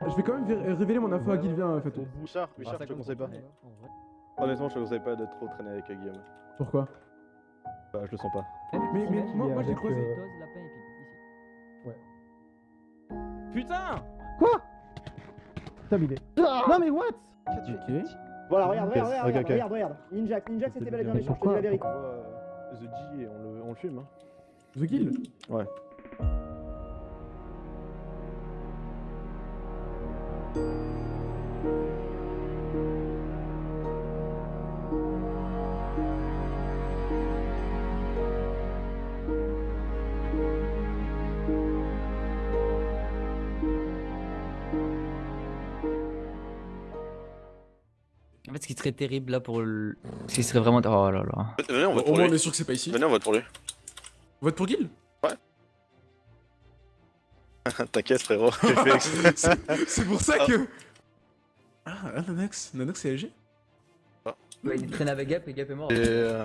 Ah, Je vais quand même vé- révéler mon info à Guilvien, en fait. Richard, Richard, je te conseille pas. Honnêtement, je te conseille pas de trop traîner avec Guillaume. Pourquoi? Bah, je le sens pas. Mais, mais moi, moi j'ai creusé. euh, Dose, lapin et pipi, ici. Putain Terminé. Non mais what? Ok. Voilà, regarde, regarde, regarde, regarde, regarde. Ninjak, Ninjak c'était bel et bien méchant, je te dis la vérité. On voit euh, The G et on le, on le fume. Hein. The Guild Ouais. En fait, ce qui serait terrible là pour le. Ce qui serait vraiment. Oh là là. Venez, on vote Au pour moins, lui. on est sûr que c'est pas ici. Venez, on vote pour lui. Vote pour Guild T'inquiète, frérot. J'ai fait exprès. C'est pour ça que. Ah, ah, Nanox. Nanox, c'est LG Ouais, il traînait avec Gap et Gap est mort. Et euh,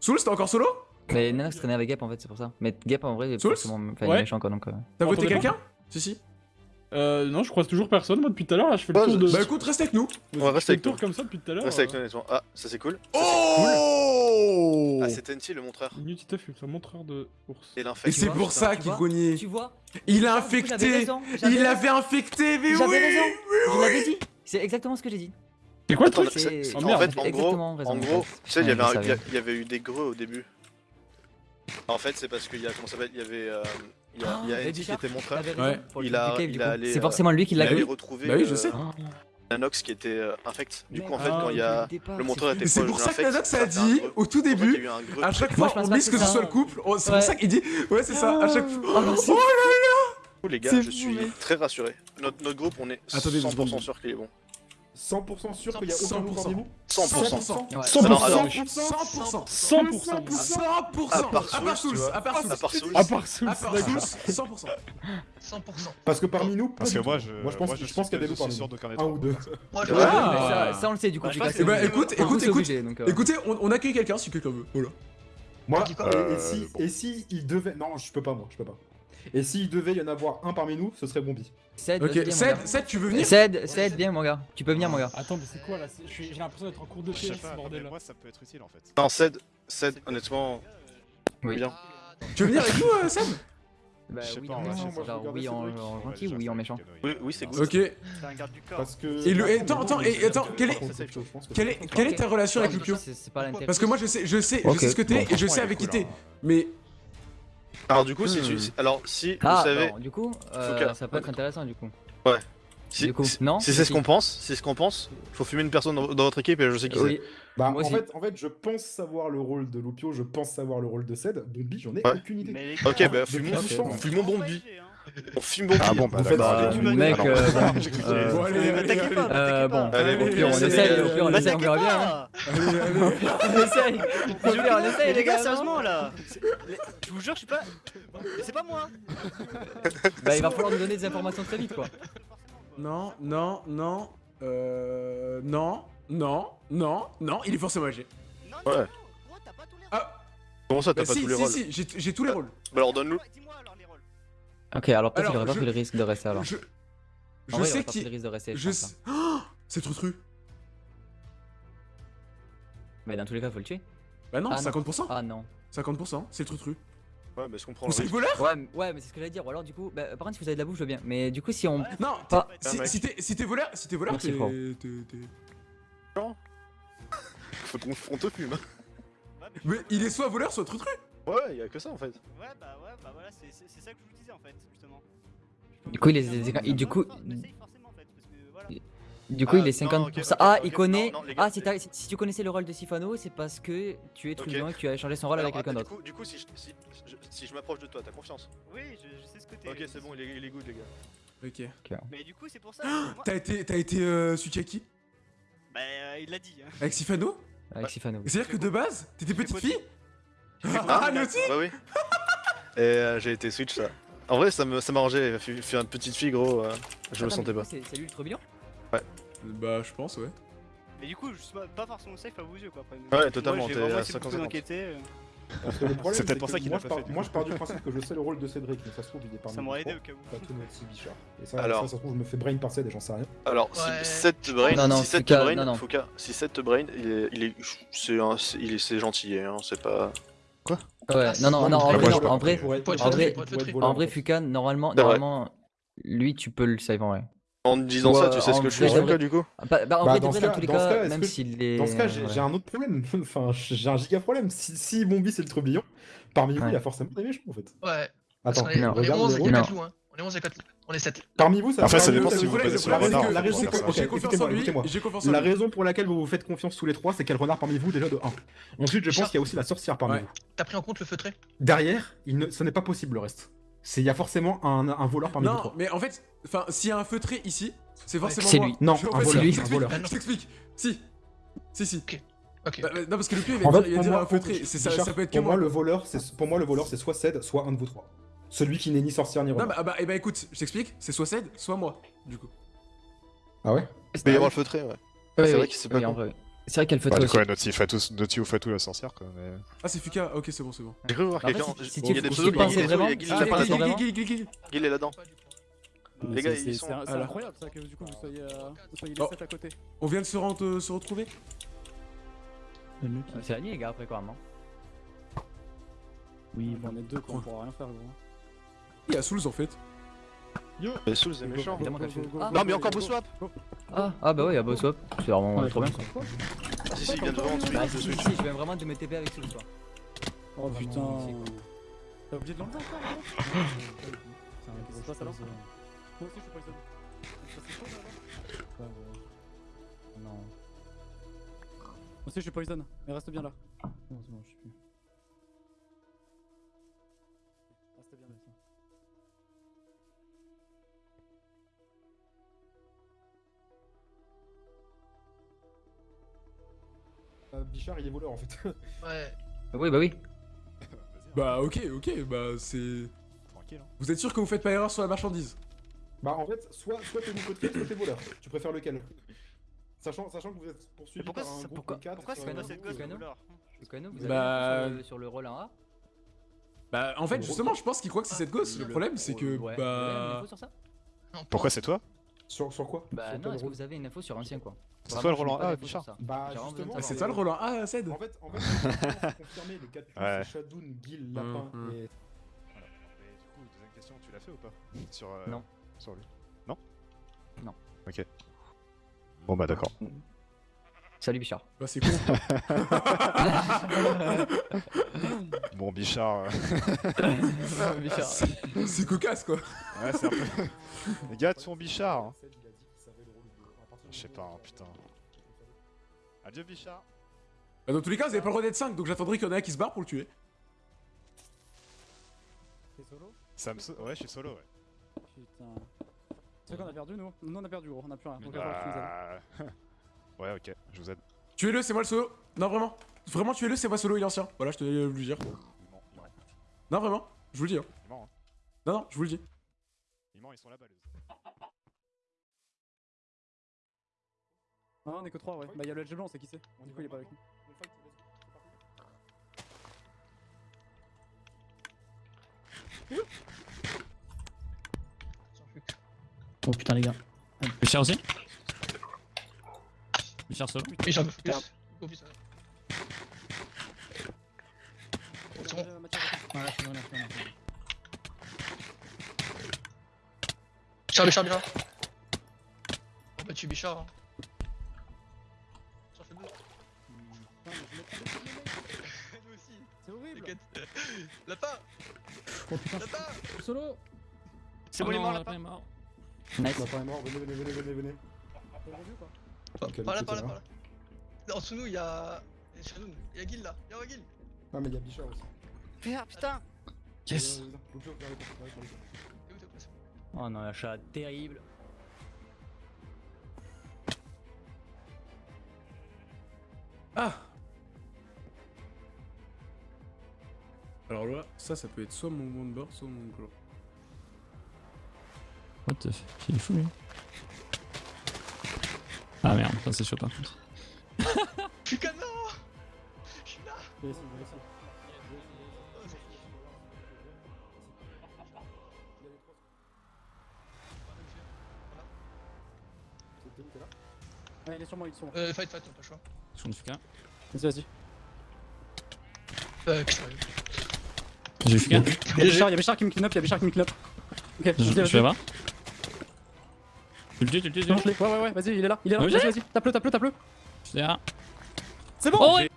Soul, t'es encore solo? Mais Nanox traînait avec Gap en fait, c'est pour ça. Mais Gap en vrai, il est Souls? forcément est Ouais. méchant quoi donc. euh. T'as voté quelqu'un? Si, si. Euh, non, je croise toujours personne, moi, depuis tout à l'heure, là, je fais le Bah, tour de... Bah écoute, reste avec nous. on va rester avec toi. tour comme ça depuis tout à l'heure. Reste avec euh, toi, honnêtement. Ah, ça c'est cool. Oh Ah, c'est Tenty le montreur. Inutile Tuff, c'est un montreur de ours. Et Et l'infect. c'est pour ça qu'il cognait. Tu vois Il a j'avais infecté raison, j'avais Il raison. avait infecté, mais oui J'avais raison oui, Je l'avais dit C'est exactement ce que j'ai dit. C'est quoi le Attends, truc c'est- C'est- en merde, fait, en gros, exactement raison, en gros, tu sais, il y Ouais, avait je un- il y, savais. a- il y avait eu des greux au début. En fait, c'est parce qu'il y a, comment ça s'appelle, il y avait, euh, il y a, il y a Ah, Andy Eddie qui était Ouais. le Il a- il C'est euh, forcément lui qui Il l'a retrouver Bah oui, je sais. Nanox qui était euh, infect. Du coup, en fait, Ah, quand il y a le montreur était c'est pour ça que Nanox ça a dit, au tout début, à chaque Moi, fois je pense on mise que ce soit le couple, oh, c'est pour ça qu'il dit, ouais c'est ça, à chaque fois. Oh, Oh là Coup, les gars, je suis très rassuré. Notre, notre groupe, on est Attendez deux 100% secondes. sûr qu'il est bon. 100% sûr qu'il y a aucun 100%. loup parmi vous 100%. Ouais. 100%. Alors, alors, 100% 100% 100% À part Souls, à part Souls, À part Souls. D'accord. Souls, 100%. 100%. Parce que parmi nous, Parce que moi, je, moi je pense, je pense qu'il y a des loups parmi nous. Un ou deux. Moi, je Ouais, Ah. ça, ça, on le sait du coup. Bah, Eh bah écoute, écoute, écoute, euh, écoutez, on, on accueille quelqu'un si quelqu'un veut. Voilà. Moi, bon. et si il devait... Non, je peux pas moi, je peux pas. Et s'il devait y en avoir un parmi nous, ce serait Bombi. Ced, Ok, Ced, tu veux venir Ced, Ced, viens mon gars. Tu peux venir mon gars. Attends, mais c'est quoi là J'ai l'impression d'être en cours de Je sais PS, bordel. moi ça peut être utile en fait. Non, Ced, Ced, honnêtement, Oui. bien. Tu veux venir avec nous, euh, Ced? Bah Je sais oui, pas, oui en gentil ou oui en méchant. Oui, oui, c'est good. Ok. C'est un garde du corps. Parce que... Et le- et attends, attends, et attends, est- Quelle est, quelle est ta relation avec Lupio C'est c'est pas l'intérêt. Parce que moi je sais, je sais, je sais ce que t'es Bon, et je sais avec qui t'es. hein. Mais Alors du coup, si tu, Hmm. si- alors si vous Ah, savez, bon, du coup, euh, ça peut être intéressant du coup. si, Du coup, si- non si c'est ce qu'on pense, si c'est ce qu'on pense, faut fumer une personne dans, dans votre équipe et je sais qui c'est. Bah, Moi en aussi. fait, en fait, je pense savoir le rôle de Lupio, je pense savoir le rôle de Ced. Bombi, j'en ai Ouais. aucune idée. Ok, bah fumons, longtemps. fumons, fumons Bombi. On fume Bombi. Ah bon, bah. Bah, mec, euh, bon, allez, allez, allez. bon. Allez, Allez, bon, allez, allez, allez, allez. On essaye, pire, on essaye, les gars, non sérieusement là Je vous jure, je suis pas. Mais C'est pas moi Bah, il va falloir nous donner des informations très vite quoi. Non, non, non, euh, non, non, non, non, il est forcément âgé. Non, Ouais. non, gros, t'as pas tous les Ah. Comment ça, t'as Bah pas si, tous les si, rôles si, j'ai j'ai tous les rôles. Bah alors donne-nous. Ouais, Dis-moi alors les rôles. Ok, alors peut-être qu'il aurait pas je- pris le risque de rester alors. Je, je vrai, sais aurait pas pris le qui, risque de rester, je je. Oh, c'est Trutru. Mais dans tous les cas, faut le tuer. Bah non, Ah non. 50%, Ah non. 50%, c'est Trutru. Ouais, mais je comprends. Ou le c'est le voleur Ouais, mais- ouais, mais c'est ce que j'allais dire. Ou alors du coup, bah, par contre, si vous avez de la bouffe, je veux bien. Mais du coup, si on. Non, Pas. si, mec. si t'es si t'es voleur, si t'es voleur, t'es... Fran. t'es- t'es- Faut qu'on on te fume. Ouais, mais- il est soit voleur, soit Trutru. Ouais, y a que ça en fait. Ouais, bah ouais, bah voilà, c'est ça que je vous disais en fait, justement. Du coup, il est- du coup- Du coup, Ah, il est non, 50%. ok, ok, ah, il connaît. non, non, gars, ah, si, tu connaissais le rôle de Sifano, c'est parce que tu es trublion et que tu as échangé son rôle Alors, avec quelqu'un d'autre. Du coup, du coup, si je, si, je- si je m'approche de toi, t'as confiance? Oui, je, je sais ce que t'es. Ok, c'est bon, il est, il est good, les gars. Ok. Mais du coup, c'est pour ça. que moi- T'as été, t'as été euh, Bah, euh, il l'a dit. Hein. avec Sifano? Avec Sifano. C'est-à-dire que de base, t'étais petite fille? Ah, lui aussi? Bah oui. Et euh, j'ai été switch ça. En vrai, ça me- ça m'arrangeait. Faire une petite fille, gros, euh, je me Attends, mais sentais pas. C'est c'est lui le trublion Bah, je pense, ouais. Mais du coup, je suis pas- pas forcément safe à vos yeux quoi. Après. Ouais, totalement, t'es à essayé beaucoup 50-50. d'enquêter, euh. Parce que le problème, C'est peut-être pour ça qu'il je pas fait, Moi, je pars du principe que je sais le rôle de Cédric, mais ça se trouve, il est parmi Ça m'aurait aidé au cas où. Pas tout notre Bichard. Et ça, Alors. ça, ça se trouve, je me fais brain par Ced et j'en sais rien. Alors, Ouais. si 7 te brain, Non, non, si 7 Fouca, te brain, non, non. Fouca, si 7 te brain, il est, il est, c'est gentil, hein, c'est pas. Ouais, non, non, non, en vrai, en vrai, en vrai-. Fukan, normalement, normalement, lui, tu peux le save en vrai. En disant Ouais, ça, tu sais ce en que je suis vrai, Fouca j'aimerais- du coup Ah, Bah, bah, en Bah, vrai, de dans vrai, dans cas- tous les dans ce cas, cas, est-ce même que- s'il est. Dans ce cas, j'ai ouais. un autre problème. enfin, j'ai un giga problème. Si, si Bombi c'est le trublion, parmi vous, Ouais. il y a forcément des méchants en fait. Ouais. Attends, est, on est regarde 11 les et rôles. 4 loups, hein. On est 11 et 4 loups. On est 7. Parmi vous, ça Après, ça parmi dépend si le vous basez sur la le raison- renard, la J'ai confiance en écoutez-moi, lui, écoutez-moi. j'ai confiance en La raison pour laquelle vous vous faites confiance tous les trois, c'est qu'il y a le renard parmi vous déjà de 1. Ensuite, je pense qu'il y a aussi la sorcière parmi vous. T'as pris en compte le feutré? Derrière, il ne- ce n'est pas possible le reste. C'est il y a forcément un, un voleur parmi vous Non, trois. mais en fait, enfin, s'il y a un feutré ici, c'est forcément C'est lui. Non, un fait, voleur, je un t'explique, voleur. Je t'explique. Si. Si, si. Ok. Bah, bah, non, parce que le pied, il va En dire, fait, il va pour dire moi, un feutré. C'est ça, ça peut être que pour moi, moi. le voleur, c'est pour moi le voleur, c'est soit Ced, soit un de vous trois. Celui qui n'est ni sorcière ni Non, renard. bah, ah bah, eh bah écoute, je t'explique, c'est soit Ced, soit moi, du coup. Ah ouais? Il peut y avoir le feutré, ouais. C'est vrai que c'est pas C'est vrai qu'elle fait Bah, aussi. coup, Naughty Fatou, Naughty ou Fatou la sorcière, quoi. Mais... Ah, c'est Fuka, ok, c'est bon, c'est bon. J'ai cru voir En fait, quelqu'un. il tu- y a des pseudos, a vraiment- Guil, si il tu est là-dedans. Les gars, ils sont. C'est incroyable ça que du coup vous soyez, euh, vous soyez les Oh. 7 à côté. On vient de se, euh, se retrouver C'est la nuit, les gars, après quoi, non Oui, on est deux quoi, on pourra rien faire gros. Il y a Souls en fait. Mais Souls est méchant. Ah, Non, mais encore beau swap ah, ah, bah ouais, y'a Boss Swap. C'est vraiment Ouais, trop bien. Ah, si, si, il vient de devant, celui Bah, de si, si, Switch. si, je viens vraiment de me TP avec Souls, quoi. Oh putain. T'as oublié de l'enlever encore passe alors Moi aussi je suis pas c'est là Non. Moi aussi je suis poison, mais reste bien là. Non c'est bon, je suis plus. Bichard, il est voleur en fait. Ouais. Oui, bah oui. Bah, ok, ok, bah, c'est. Tranquille, hein. Vous êtes sûr que vous faites pas erreur sur la marchandise? Bah en fait, soit, soit t'es Quête, soit t'es voleur. Tu préfères lequel? Sachant, sachant que vous êtes poursuivi pourquoi par un groupe pourquoi- de 4. pourquoi c'est Lucano, vous avez Bah- sur le- sur le rôle 1A Bah, en fait, justement, je pense qu'il croit que c'est cette gosse. Le problème, c'est que. Ouais, vous avez une Bah. info sur ça? Pourquoi c'est toi? Sur, sur quoi? Bah Sur non, est-ce que vous avez une info sur ancien quoi C'est toi le Roland A, Bichard. Bah justement. de Ah, c'est toi le Roland Ah, Ced En fait, en fait, les 4 Ouais. c'est Shadoun, Gil, Lapin Hum, hum. et. Voilà. Mais du coup, deuxième question, tu l'as fait ou pas Sur. euh, Non. Sur lui? Non Non. Ok. Bon bah d'accord. Salut Bichard. Bah, c'est con. Bon Bichard. euh, Bichard. c'est cocasse, quoi. Ouais, c'est un peu. Les gars, sont Bichard. hein. Je sais pas, hein, putain. Adieu Bichard. Bah, dans tous les cas, vous avez pas le droit d'être 5, donc j'attendrai qu'il y en ait un qui se barre pour le tuer. T'es solo? Ça me... Ouais, je suis solo, ouais. Putain. C'est qu'on a perdu nous? Nous on a perdu gros, on a plus rien. Donc. Bah... ouais, ok, je vous aide. Tuez-le, c'est moi le solo. Non, vraiment. Vraiment, tuez-le, c'est moi solo, il est ancien. Voilà, je te le dire. Il ment, il ment. Non, vraiment. Je vous le dis. Hein. Il ment, hein. Non, non, je vous le dis. Il ment, ils sont là-bas, les Ah on est que 3 ouais. Bah y'a le LG blanc, on sait qui c'est. Du coup il est pas avec nous. C'est. Oh putain les gars. Bichard aussi veux plus. Oh putain. C'est bon. Voilà, je suis là, je suis là. Bichard, Bichard, Bichard. Oh bah tu Bichard. Hein. Lapin Oh putain, Lapin solo C'est bon, il est mort, Lapin mort. Nice. Lapin est mort, venez, venez, venez, venez, venez. Par là, par là, par là. En dessous de nous, il y a. Il y a Shadoun, il y a Gil là, il y a Gil. Ah, mais il y a Bichard aussi. Merde, putain Yes Viens, viens, viens. Lucio, ça, ça peut être soit mon Womber, soit mon Gro. What the fuck Il est fou lui. Ah merde, ça c'est chaud par. Putain non Je suis là oui, Ouais, il est sur moi, il est sur. Euh, fight, fight, t'as pas le choix. Je suis en Vas-y, vas-y. Euh. J'ai FK. Il y a qui me clean up, il y a Bichard qui me clean up. Ok, Je vais voir. Tu le tues, tu le tues, tu le. Ouais, ouais, ouais, vas-y, il est là, il est là. Vas-y, vas-y, tape-le, tape-le, tape-le. C'est bon Oh, ouais.